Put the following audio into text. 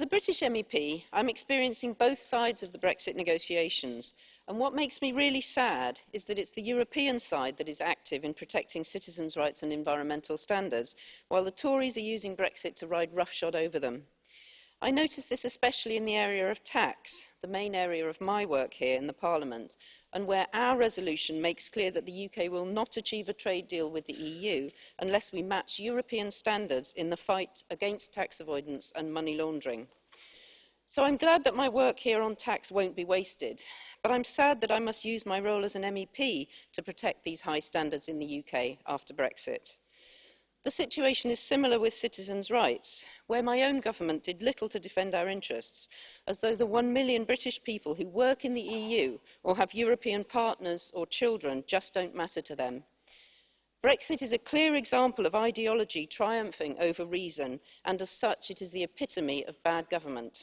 As a British MEP, I'm experiencing both sides of the Brexit negotiations, and what makes me really sad is that it's the European side that is active in protecting citizens' rights and environmental standards, while the Tories are using Brexit to ride roughshod over them. I notice this especially in the area of tax, the main area of my work here in the Parliament, and where our resolution makes clear that the UK will not achieve a trade deal with the EU unless we match European standards in the fight against tax avoidance and money laundering. So I'm glad that my work here on tax won't be wasted, but I'm sad that I must use my role as an MEP to protect these high standards in the UK after Brexit. The situation is similar with citizens' rights, where my own government did little to defend our interests, as though the one million British people who work in the EU or have European partners or children just don't matter to them. Brexit is a clear example of ideology triumphing over reason, and as such it is the epitome of bad government.